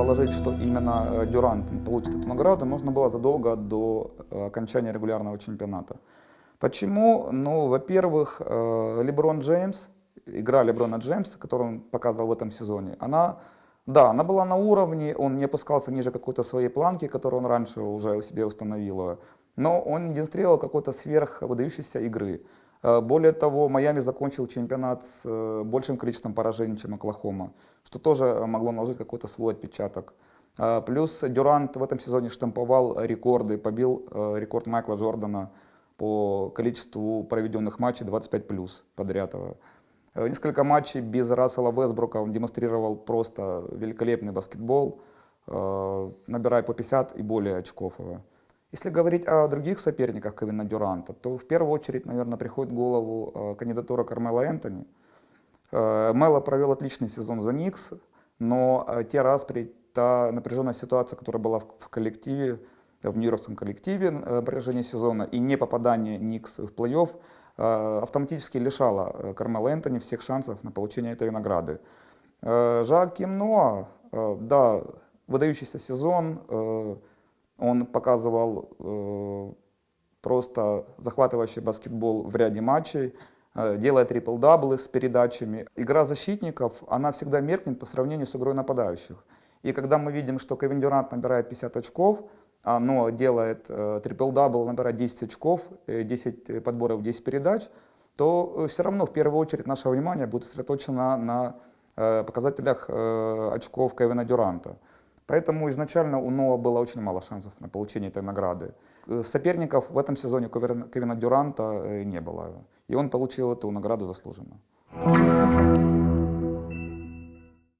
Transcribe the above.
предположить, что именно э, Дюрант получит эту награду, можно было задолго до э, окончания регулярного чемпионата. Почему? Ну, во-первых, э, Леброн Джеймс, игра Леброна Джеймса, которую он показывал в этом сезоне, она, да, она была на уровне, он не опускался ниже какой-то своей планки, которую он раньше уже у себя установил, но он демонстрировал какой-то сверхвыдающейся игры. Э, более того, Майами закончил чемпионат с э, большим количеством поражений, чем Оклахома, что тоже могло наложить какой-то свой отпечаток. Э, плюс Дюрант в этом сезоне штамповал рекорды, побил рекорд Майкла Джордана по количеству проведенных матчей 25 плюс подряд. Несколько матчей без Рассела Весбрука он демонстрировал просто великолепный баскетбол, набирая по 50 и более очков. Если говорить о других соперниках Кевина Дюранта, то в первую очередь, наверное, приходит в голову э, кандидатура Кармела Энтони. Э, Мело провел отличный сезон за Никс, но э, те распри, та напряженная ситуация, которая была в коллективе, в нью-йоркском коллективе на протяжении сезона и не попадание Никс в плей-офф автоматически лишало Кармела Энтони всех шансов на получение этой награды. Жак Кимно, да, выдающийся сезон, он показывал э, просто захватывающий баскетбол в ряде матчей, э, делая трипл-даблы с передачами. Игра защитников, она всегда меркнет по сравнению с игрой нападающих. И когда мы видим, что Кевин Дюрант набирает 50 очков, а Ноа делает э, трипл-дабл, набирает 10 очков, 10 подборов, 10 передач, то все равно в первую очередь наше внимание будет сосредоточено на показателях очков Кевина Дюранта. Поэтому изначально у Ноа было очень мало шансов на получение этой награды. Э, соперников в этом сезоне Кевина Дюранта э, не было. И он получил эту награду заслуженно.